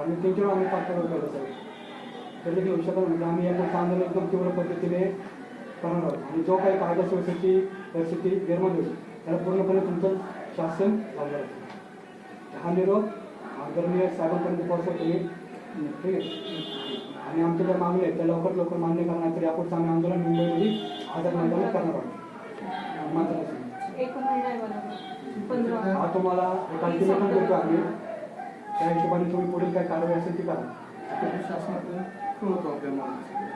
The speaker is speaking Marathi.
आणि त्यांच्यावर आम्ही पाठपुरावा केला तर देखील लक्षात आलं म्हणजे आम्ही या पुढचं आंदोलन एकदम तीव्र पद्धतीने करणार आहोत. आणि जो काही कायदा सुव्यवस्थेची परिस्थिती निर्माण होईल. त्याला पूर्णपणे तुमचं शासन लागणार आहे. हा निरोप आदरणीय साहेबांपर्यंत पोहोचवा तुम्ही ठीक आहे? आणि आमच्या ज्या मागण्या आहेत त्या लवकर लवकर मान्य करणार तर यापुढचं आम्ही आंदोलन मुंबईमध्ये आझाद मैदानात करणार आहोत. मात्र हा तुम्हाला देतो आम्ही. त्या हिशोबाने तुम्ही पुढील काय कारवाई असेल ती करा. शासनातून कळवतो आपल्या मागणी